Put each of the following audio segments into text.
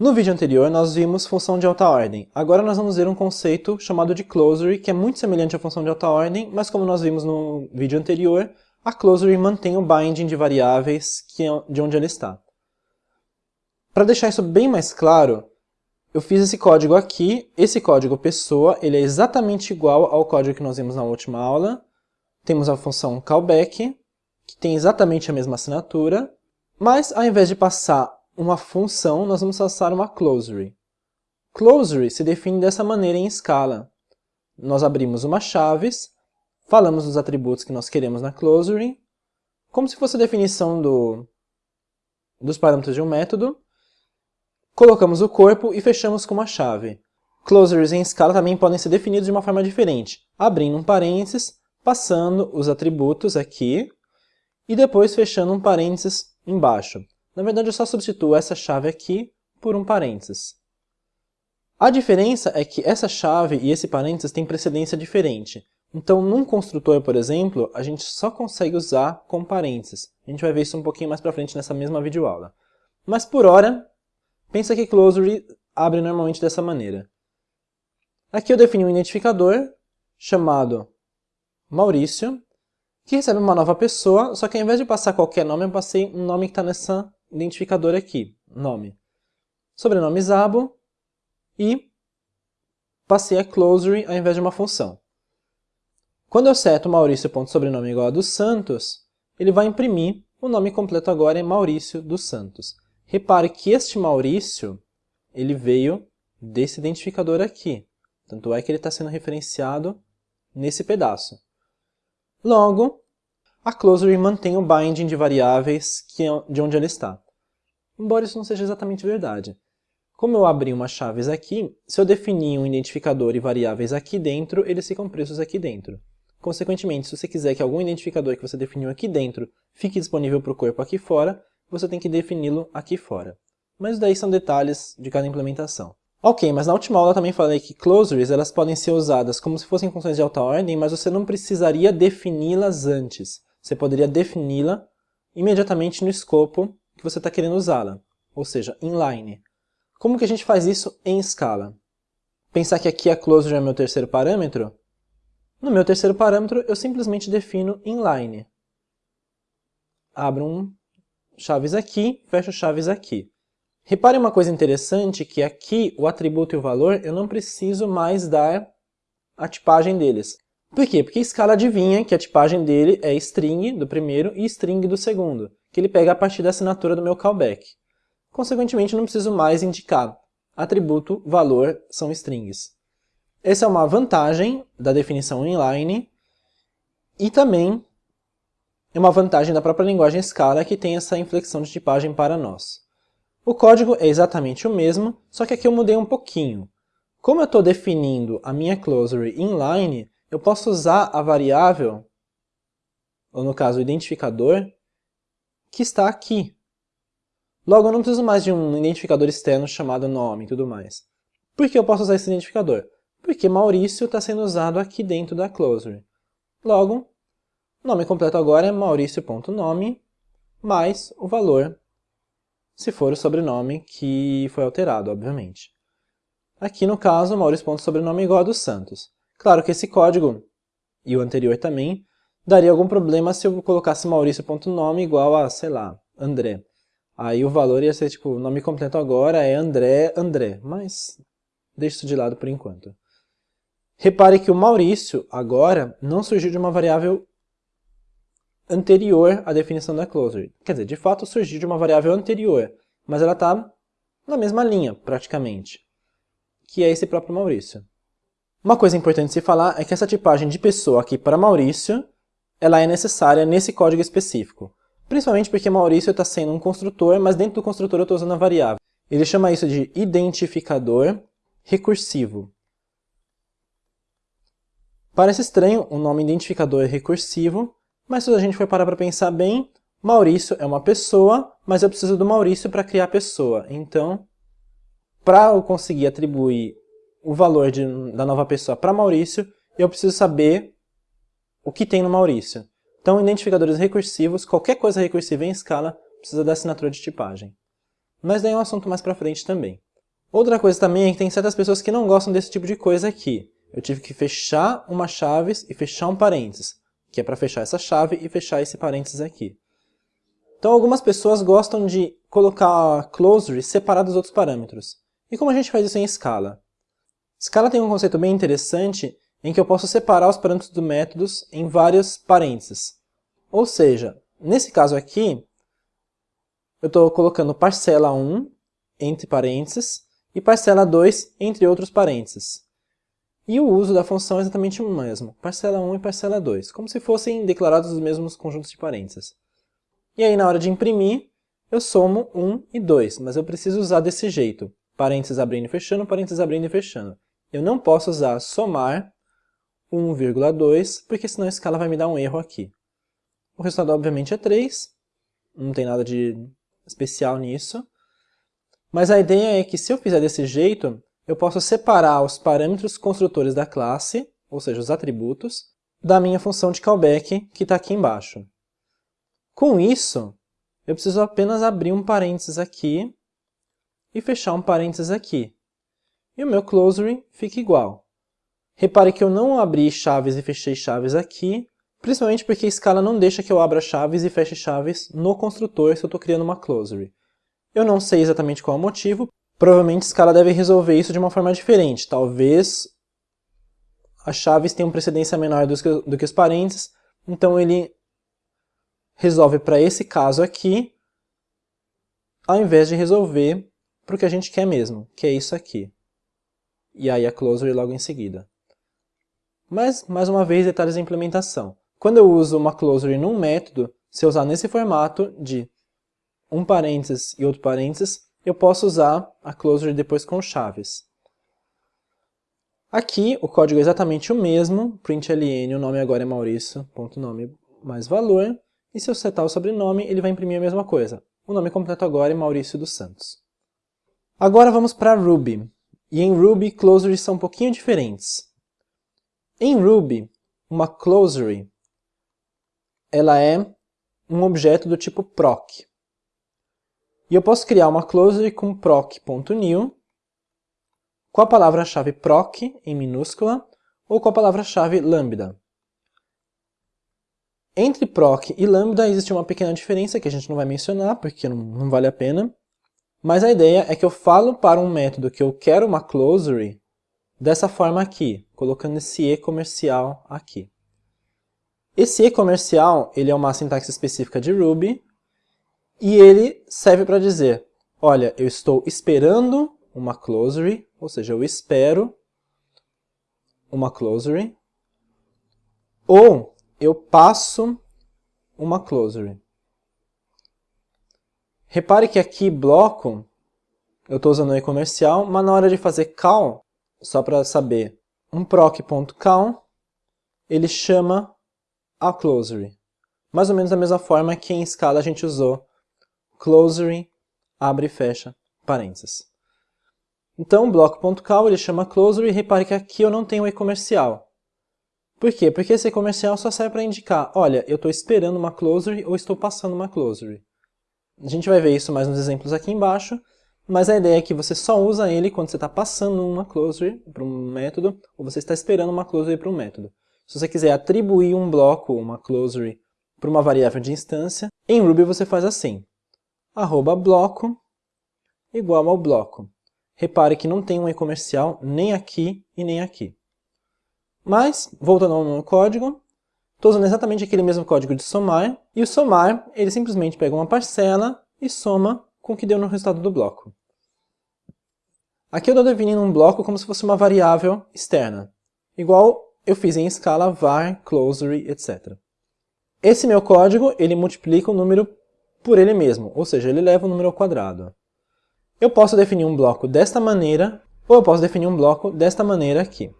No vídeo anterior, nós vimos função de alta ordem. Agora nós vamos ver um conceito chamado de closery, que é muito semelhante à função de alta ordem, mas como nós vimos no vídeo anterior, a closery mantém o binding de variáveis que é de onde ela está. Para deixar isso bem mais claro, eu fiz esse código aqui. Esse código pessoa, ele é exatamente igual ao código que nós vimos na última aula. Temos a função callback, que tem exatamente a mesma assinatura, mas ao invés de passar uma função, nós vamos passar uma closery. Closery se define dessa maneira em escala. Nós abrimos uma chaves, falamos dos atributos que nós queremos na closery, como se fosse a definição do, dos parâmetros de um método, colocamos o corpo e fechamos com uma chave. Closeries em escala também podem ser definidos de uma forma diferente, abrindo um parênteses, passando os atributos aqui, e depois fechando um parênteses embaixo. Na verdade, eu só substituo essa chave aqui por um parênteses. A diferença é que essa chave e esse parênteses têm precedência diferente. Então, num construtor, por exemplo, a gente só consegue usar com parênteses. A gente vai ver isso um pouquinho mais para frente nessa mesma videoaula. Mas por hora, pensa que Closery abre normalmente dessa maneira. Aqui eu defini um identificador chamado Maurício, que recebe uma nova pessoa, só que ao invés de passar qualquer nome, eu passei um nome que está nessa identificador aqui, nome. Sobrenome Zabo e passei a closery ao invés de uma função. Quando eu seto Maurício.sobrenome igual a dos Santos, ele vai imprimir o nome completo agora é Maurício dos Santos. Repare que este Maurício ele veio desse identificador aqui. Tanto é que ele está sendo referenciado nesse pedaço. Logo, a closery mantém o binding de variáveis que é de onde ela está. Embora isso não seja exatamente verdade. Como eu abri umas chaves aqui, se eu definir um identificador e variáveis aqui dentro, eles ficam presos aqui dentro. Consequentemente, se você quiser que algum identificador que você definiu aqui dentro fique disponível para o corpo aqui fora, você tem que defini-lo aqui fora. Mas daí são detalhes de cada implementação. Ok, mas na última aula eu também falei que closeries elas podem ser usadas como se fossem funções de alta ordem, mas você não precisaria defini-las antes. Você poderia defini-la imediatamente no escopo que você está querendo usá-la, ou seja, inline. Como que a gente faz isso em escala? Pensar que aqui a closure é meu terceiro parâmetro? No meu terceiro parâmetro, eu simplesmente defino inline. Abro um chaves aqui, fecho chaves aqui. Repare uma coisa interessante, que aqui o atributo e o valor eu não preciso mais dar a tipagem deles. Por quê? Porque a escala adivinha que a tipagem dele é string do primeiro e string do segundo, que ele pega a partir da assinatura do meu callback. Consequentemente, não preciso mais indicar atributo, valor são strings. Essa é uma vantagem da definição inline e também é uma vantagem da própria linguagem Scala que tem essa inflexão de tipagem para nós. O código é exatamente o mesmo, só que aqui eu mudei um pouquinho. Como eu estou definindo a minha closery inline, eu posso usar a variável, ou no caso o identificador, que está aqui. Logo, eu não preciso mais de um identificador externo chamado nome e tudo mais. Por que eu posso usar esse identificador? Porque Maurício está sendo usado aqui dentro da closery. Logo, nome completo agora é maurício.nome mais o valor, se for o sobrenome que foi alterado, obviamente. Aqui no caso, maurício.sobrenome igual a dos Santos. Claro que esse código, e o anterior também, daria algum problema se eu colocasse maurício.nome igual a, sei lá, André. Aí o valor ia ser, tipo, o nome completo agora é André, André, mas deixa isso de lado por enquanto. Repare que o Maurício, agora, não surgiu de uma variável anterior à definição da closure. Quer dizer, de fato surgiu de uma variável anterior, mas ela está na mesma linha, praticamente, que é esse próprio Maurício. Uma coisa importante se falar é que essa tipagem de pessoa aqui para Maurício, ela é necessária nesse código específico. Principalmente porque Maurício está sendo um construtor, mas dentro do construtor eu estou usando a variável. Ele chama isso de identificador recursivo. Parece estranho o nome identificador recursivo, mas se a gente for parar para pensar bem, Maurício é uma pessoa, mas eu preciso do Maurício para criar a pessoa. Então, para eu conseguir atribuir o valor de, da nova pessoa para Maurício, eu preciso saber o que tem no Maurício. Então, identificadores recursivos, qualquer coisa recursiva em escala, precisa da assinatura de tipagem. Mas daí é um assunto mais para frente também. Outra coisa também é que tem certas pessoas que não gostam desse tipo de coisa aqui. Eu tive que fechar uma chaves e fechar um parênteses, que é para fechar essa chave e fechar esse parênteses aqui. Então algumas pessoas gostam de colocar closure separada dos outros parâmetros. E como a gente faz isso em escala? Escala tem um conceito bem interessante em que eu posso separar os parâmetros do métodos em vários parênteses. Ou seja, nesse caso aqui, eu estou colocando parcela 1 entre parênteses e parcela 2 entre outros parênteses. E o uso da função é exatamente o mesmo, parcela 1 e parcela 2, como se fossem declarados os mesmos conjuntos de parênteses. E aí na hora de imprimir, eu somo 1 e 2, mas eu preciso usar desse jeito, parênteses abrindo e fechando, parênteses abrindo e fechando. Eu não posso usar somar 1,2, porque senão a escala vai me dar um erro aqui. O resultado, obviamente, é 3. Não tem nada de especial nisso. Mas a ideia é que se eu fizer desse jeito, eu posso separar os parâmetros construtores da classe, ou seja, os atributos, da minha função de callback, que está aqui embaixo. Com isso, eu preciso apenas abrir um parênteses aqui e fechar um parênteses aqui e o meu closure fica igual. Repare que eu não abri chaves e fechei chaves aqui, principalmente porque a escala não deixa que eu abra chaves e feche chaves no construtor se eu estou criando uma closure. Eu não sei exatamente qual é o motivo, provavelmente a escala deve resolver isso de uma forma diferente. Talvez as chaves tenham precedência menor do que, do que os parênteses, então ele resolve para esse caso aqui, ao invés de resolver para o que a gente quer mesmo, que é isso aqui e aí a closure logo em seguida. Mas, mais uma vez, detalhes da implementação. Quando eu uso uma closure num método, se eu usar nesse formato de um parênteses e outro parênteses, eu posso usar a closure depois com chaves. Aqui o código é exatamente o mesmo, println, o nome agora é Maurício, ponto nome mais valor, e se eu setar o sobrenome, ele vai imprimir a mesma coisa. O nome completo agora é Maurício dos Santos. Agora vamos para Ruby. E em Ruby, closures são um pouquinho diferentes. Em Ruby, uma closure ela é um objeto do tipo proc. E eu posso criar uma closure com proc.new com a palavra-chave proc em minúscula ou com a palavra-chave lambda. Entre proc e lambda existe uma pequena diferença que a gente não vai mencionar porque não, não vale a pena. Mas a ideia é que eu falo para um método que eu quero uma closure dessa forma aqui, colocando esse e comercial aqui. Esse e comercial ele é uma sintaxe específica de Ruby e ele serve para dizer, olha, eu estou esperando uma closure, ou seja, eu espero uma closure, ou eu passo uma closure. Repare que aqui bloco, eu estou usando o e-comercial, mas na hora de fazer call, só para saber, um proc.call, ele chama a closure. Mais ou menos da mesma forma que em escala a gente usou closure, abre e fecha, parênteses. Então, bloco.call ele chama closure e repare que aqui eu não tenho e-comercial. Por quê? Porque esse e-comercial só serve para indicar, olha, eu estou esperando uma closure ou estou passando uma closure. A gente vai ver isso mais nos exemplos aqui embaixo, mas a ideia é que você só usa ele quando você está passando uma closure para um método, ou você está esperando uma closure para um método. Se você quiser atribuir um bloco, uma closure, para uma variável de instância, em Ruby você faz assim, arroba bloco igual ao bloco. Repare que não tem um e-comercial nem aqui e nem aqui. Mas, voltando ao código, Estou usando exatamente aquele mesmo código de somar, e o somar, ele simplesmente pega uma parcela e soma com o que deu no resultado do bloco. Aqui eu estou definindo um bloco como se fosse uma variável externa, igual eu fiz em escala var, closure, etc. Esse meu código, ele multiplica o número por ele mesmo, ou seja, ele leva o número ao quadrado. Eu posso definir um bloco desta maneira, ou eu posso definir um bloco desta maneira aqui.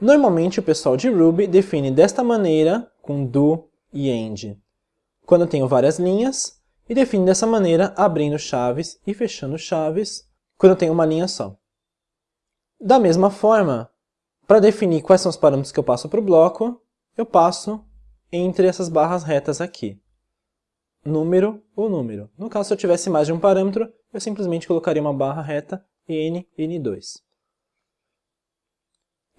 Normalmente o pessoal de Ruby define desta maneira, com do e end, quando eu tenho várias linhas, e define dessa maneira, abrindo chaves e fechando chaves, quando eu tenho uma linha só. Da mesma forma, para definir quais são os parâmetros que eu passo para o bloco, eu passo entre essas barras retas aqui. Número ou número. No caso, se eu tivesse mais de um parâmetro, eu simplesmente colocaria uma barra reta n, n2.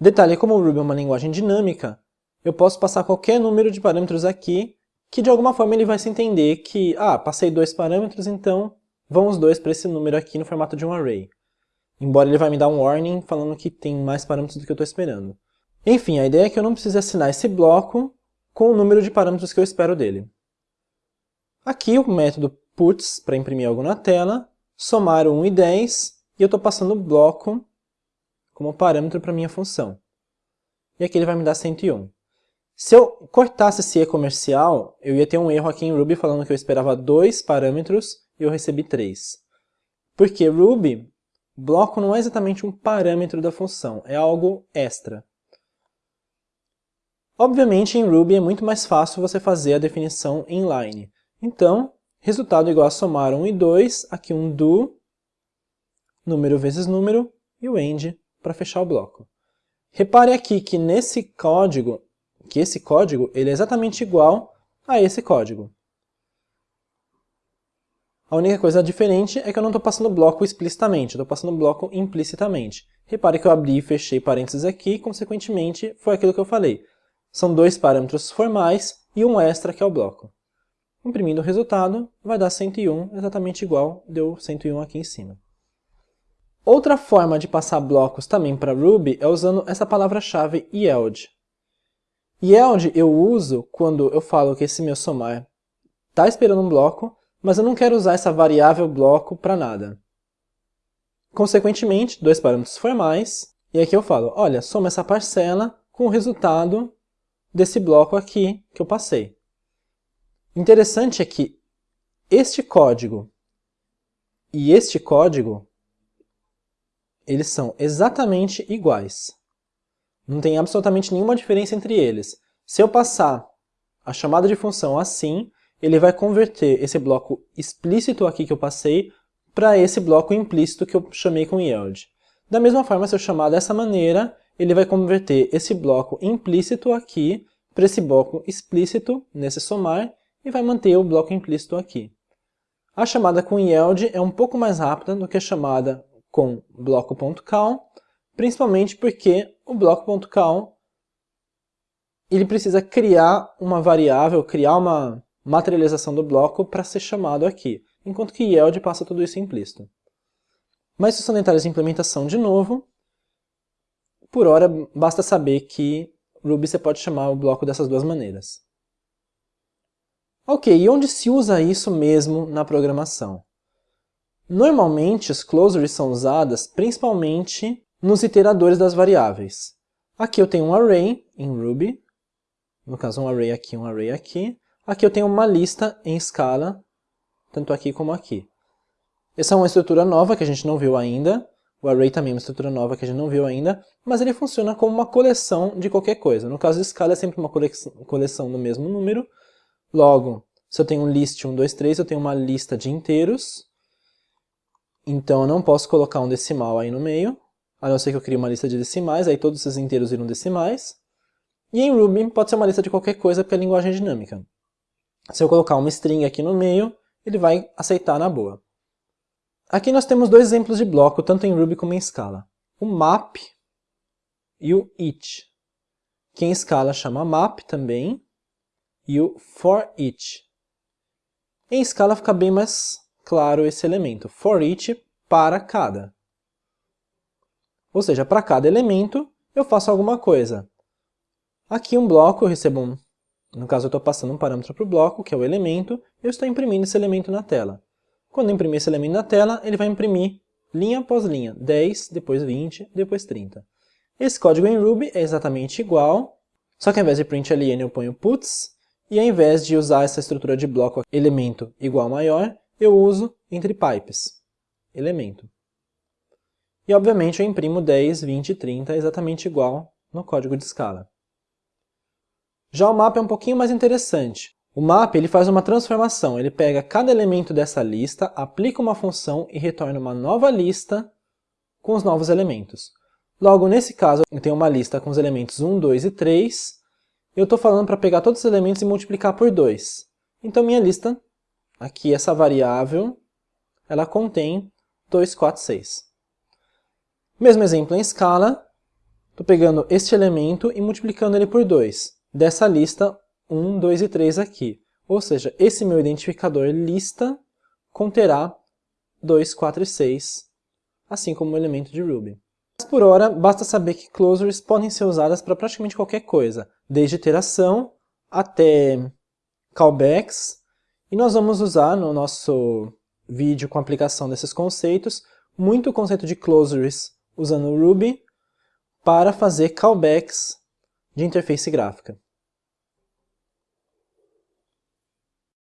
Detalhe, como o Ruby é uma linguagem dinâmica, eu posso passar qualquer número de parâmetros aqui, que de alguma forma ele vai se entender que, ah, passei dois parâmetros, então vão os dois para esse número aqui no formato de um array. Embora ele vai me dar um warning falando que tem mais parâmetros do que eu estou esperando. Enfim, a ideia é que eu não precise assinar esse bloco com o número de parâmetros que eu espero dele. Aqui o método puts, para imprimir algo na tela, somar 1 e 10, e eu estou passando o bloco como parâmetro para minha função. E aqui ele vai me dar 101. Se eu cortasse esse e comercial, eu ia ter um erro aqui em Ruby falando que eu esperava dois parâmetros e eu recebi três. Porque Ruby, bloco não é exatamente um parâmetro da função, é algo extra. Obviamente, em Ruby é muito mais fácil você fazer a definição inline. Então, resultado igual a somar 1 e 2, aqui um do, número vezes número, e o end para fechar o bloco. Repare aqui que nesse código que esse código ele é exatamente igual a esse código. A única coisa diferente é que eu não estou passando bloco explicitamente, estou passando bloco implicitamente. Repare que eu abri e fechei parênteses aqui, consequentemente foi aquilo que eu falei. São dois parâmetros formais e um extra que é o bloco. Imprimindo o resultado, vai dar 101, exatamente igual deu 101 aqui em cima. Outra forma de passar blocos também para Ruby é usando essa palavra-chave yield. Yield eu uso quando eu falo que esse meu somar está esperando um bloco, mas eu não quero usar essa variável bloco para nada. Consequentemente, dois parâmetros formais, e aqui eu falo, olha, soma essa parcela com o resultado desse bloco aqui que eu passei. Interessante é que este código e este código, eles são exatamente iguais. Não tem absolutamente nenhuma diferença entre eles. Se eu passar a chamada de função assim, ele vai converter esse bloco explícito aqui que eu passei para esse bloco implícito que eu chamei com yield. Da mesma forma, se eu chamar dessa maneira, ele vai converter esse bloco implícito aqui para esse bloco explícito nesse somar e vai manter o bloco implícito aqui. A chamada com yield é um pouco mais rápida do que a chamada com bloco.count, principalmente porque o bloco.count ele precisa criar uma variável, criar uma materialização do bloco para ser chamado aqui, enquanto que yield passa tudo isso implícito. Mas se são detalhes de implementação de novo, por hora basta saber que Ruby você pode chamar o bloco dessas duas maneiras. Ok, e onde se usa isso mesmo na programação? Normalmente, as closures são usadas principalmente nos iteradores das variáveis. Aqui eu tenho um array em Ruby, no caso um array aqui, um array aqui. Aqui eu tenho uma lista em escala, tanto aqui como aqui. Essa é uma estrutura nova que a gente não viu ainda, o array também é uma estrutura nova que a gente não viu ainda, mas ele funciona como uma coleção de qualquer coisa. No caso de escala é sempre uma coleção do mesmo número. Logo, se eu tenho um list 1, 2, 3, eu tenho uma lista de inteiros. Então eu não posso colocar um decimal aí no meio a não ser que eu crie uma lista de decimais, aí todos esses inteiros viram decimais. E em Ruby pode ser uma lista de qualquer coisa, porque a linguagem é dinâmica. Se eu colocar uma string aqui no meio, ele vai aceitar na boa. Aqui nós temos dois exemplos de bloco, tanto em Ruby como em Scala. O map e o each, que em Scala chama map também, e o for each. Em Scala fica bem mais claro esse elemento, for each para cada. Ou seja, para cada elemento eu faço alguma coisa. Aqui um bloco, eu recebo um... No caso eu estou passando um parâmetro para o bloco, que é o elemento, eu estou imprimindo esse elemento na tela. Quando eu imprimir esse elemento na tela, ele vai imprimir linha após linha, 10, depois 20, depois 30. Esse código em Ruby é exatamente igual, só que ao invés de print eu ponho puts, e ao invés de usar essa estrutura de bloco elemento igual maior, eu uso entre pipes, elemento. E obviamente eu imprimo 10, 20 e 30 exatamente igual no código de escala. Já o mapa é um pouquinho mais interessante. O map ele faz uma transformação, ele pega cada elemento dessa lista, aplica uma função e retorna uma nova lista com os novos elementos. Logo, nesse caso, eu tenho uma lista com os elementos 1, 2 e 3. Eu estou falando para pegar todos os elementos e multiplicar por 2. Então, minha lista, aqui essa variável, ela contém 2, 4, 6. Mesmo exemplo em escala, estou pegando este elemento e multiplicando ele por 2. Dessa lista, 1, 2 e 3 aqui. Ou seja, esse meu identificador lista conterá 2, 4 e 6, assim como o elemento de Ruby. Mas por hora, basta saber que closures podem ser usadas para praticamente qualquer coisa, desde iteração até callbacks, e nós vamos usar no nosso vídeo com aplicação desses conceitos, muito o conceito de closures usando Ruby para fazer callbacks de interface gráfica.